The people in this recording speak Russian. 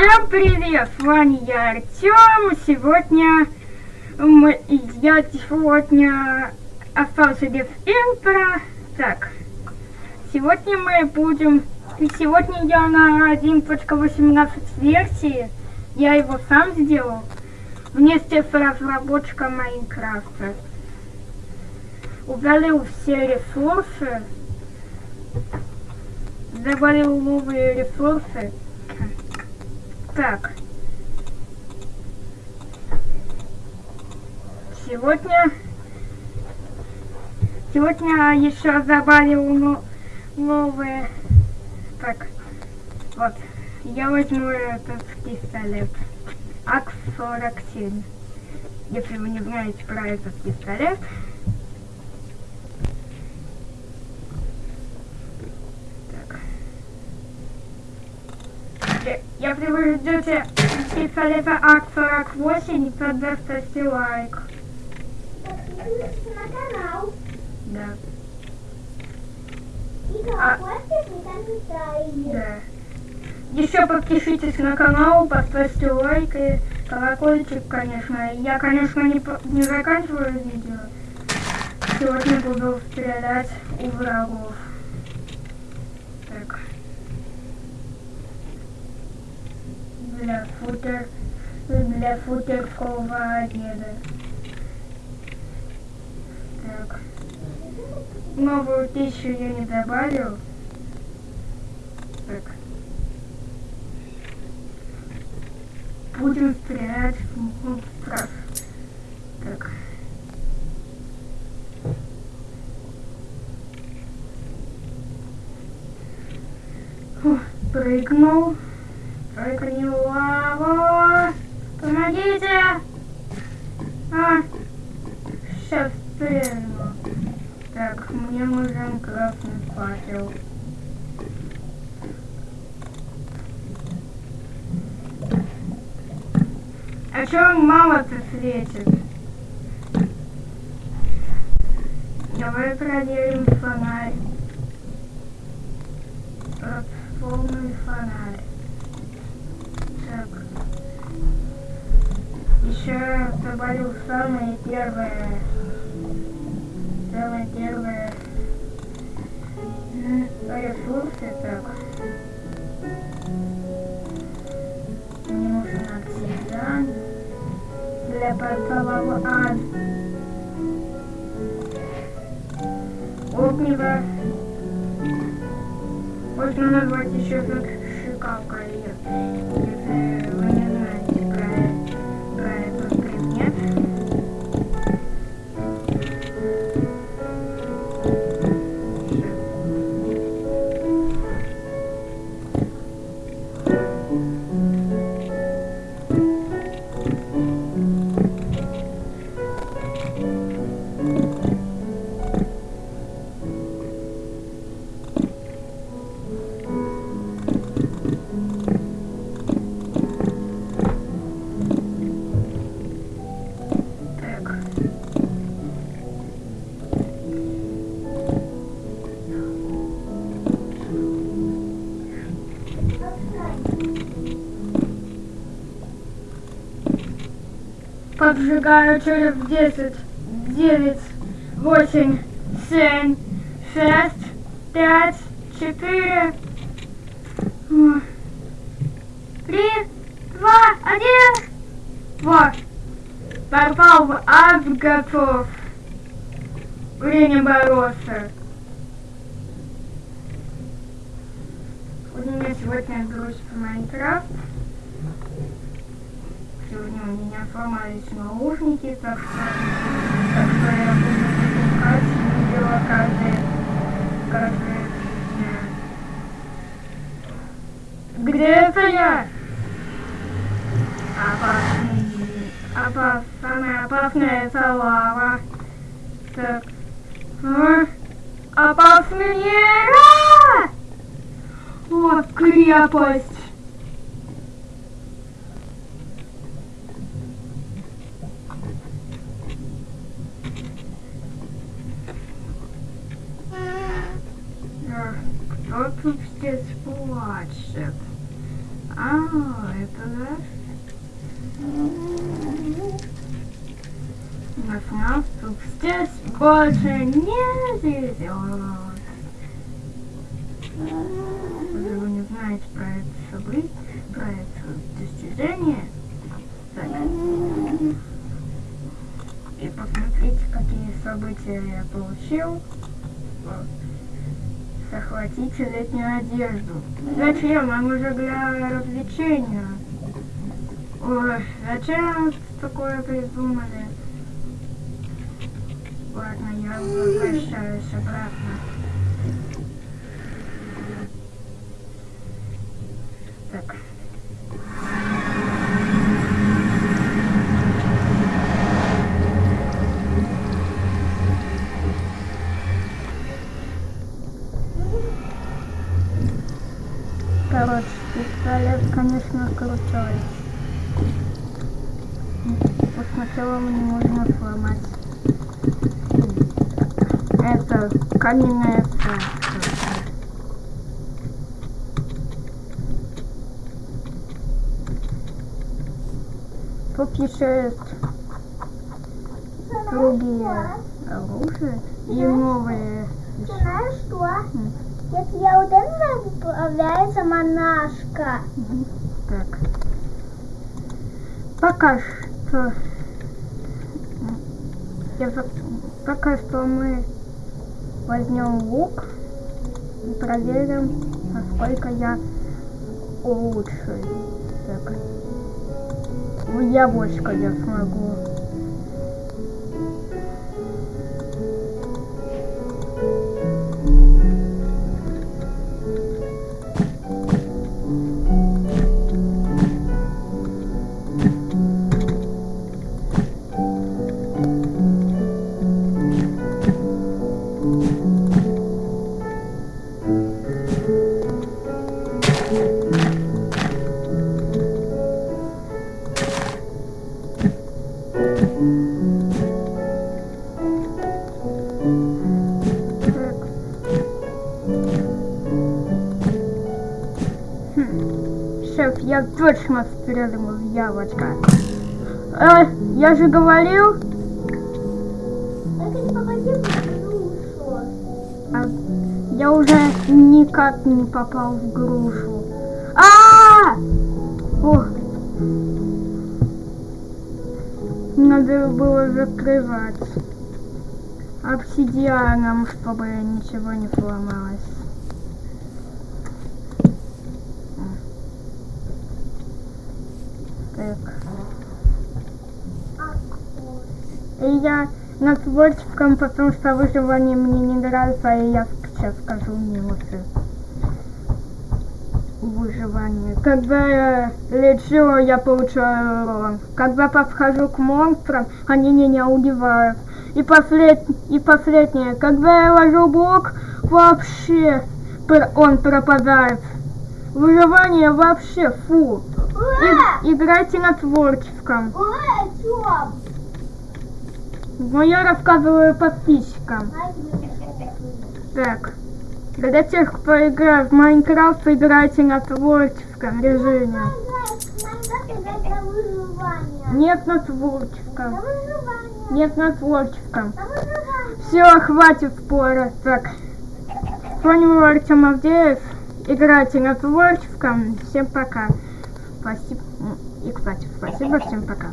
Всем привет, с вами я Артем. Сегодня мы, я сегодня остался без интро. Так, сегодня мы будем... Сегодня я на 1.18 версии. Я его сам сделал. Вместе с разработчиком Майнкрафта. Удалил все ресурсы. Добавил новые ресурсы. Так. Сегодня... Сегодня еще добавил но, новые... Так. Вот. Я возьму этот пистолет. АК-47. Если вы не знаете про этот пистолет... Я вы ждете пистолета АК-48, тогда ставьте лайк. Подписывайтесь на канал. Да. И А. колокольчик на комментарии. Да. Еще подпишитесь на канал, поставьте лайк и колокольчик, конечно. Я, конечно, не, не заканчиваю видео. Сегодня буду стрелять у врагов. Так. Для футер... Для футерского обеда. Так. Новую пищу я не добавил. Так. Будем стрелять в монстров. Так. Прыгнул. Прыгни в лаву. Помогите! А, сейчас стрельну. Так, мне нужен красный факел. А чё он мало-то светит? Давай проверим фонарь. Вот, полный фонарь. Еще добавил самое первое. Самое первое. Ресурсы, так. Мне нужен обсидиан для портового ад. Огнево. Можно назвать еще как шикалка ее. Поджигаю через 10, 9, 8, 7, 6, 5, 4, 3, 2, 1. Вот. Попал в ад, готов. Время бороться. У меня сегодня грусть по Майнкрафт. Сегодня у меня сломались наушники, так что, так что я буду выпускать видео каждый, каждый дня. Где это я? Опасный, опас, самая опасная это лава. Так. А? А! О, крепость! А, Кто тут здесь плачет? А, это да. Наснаступ здесь больше не везет. Вы вы не знаете про это событие, про это достижение. Так. И посмотрите, какие события я получил. Вот. Захватите летнюю одежду. Зачем? Нам уже для развлечения. Ой, зачем такое придумали? Ладно, я возвращаюсь обратно. Короче, пистолет, конечно, крутой. Вот сначала мне нужно сломать. Это каменная фраза. Тут еще есть другие оружия и новые. Знаешь что? Если я вот это появляется монашка. Так. Пока что... Я Пока что мы возьмем лук и проверим, насколько я лучше. Так. В яблочко я смогу. Шеф, я точно стрелянул в яблочко. Э, я же говорил, душу. а я уже никак не попал в грушу. А! Ох. Надо было закрывать обсидианом, чтобы ничего не сломалось. Так. И я над творчеством, потому что выживание мне не нравится, и я сейчас скажу минусы выживания. Когда я лечу, я получаю урон. Когда подхожу к монстрам, они меня убивают. И, послед... и последнее, когда я ложу блок, вообще он пропадает. Выживание вообще фу. Ура! И- играйте на творческом. Ура? Но я рассказываю подписчикам. Так, для тех, кто играет в Майнкрафт, играйте на творческом режиме. Нет на творческом. Нет на творческом. Все, хватит спора. Так, был Артем Авдеев. Играйте на творческом. Всем пока. Спасибо. И, кстати, спасибо. Всем пока.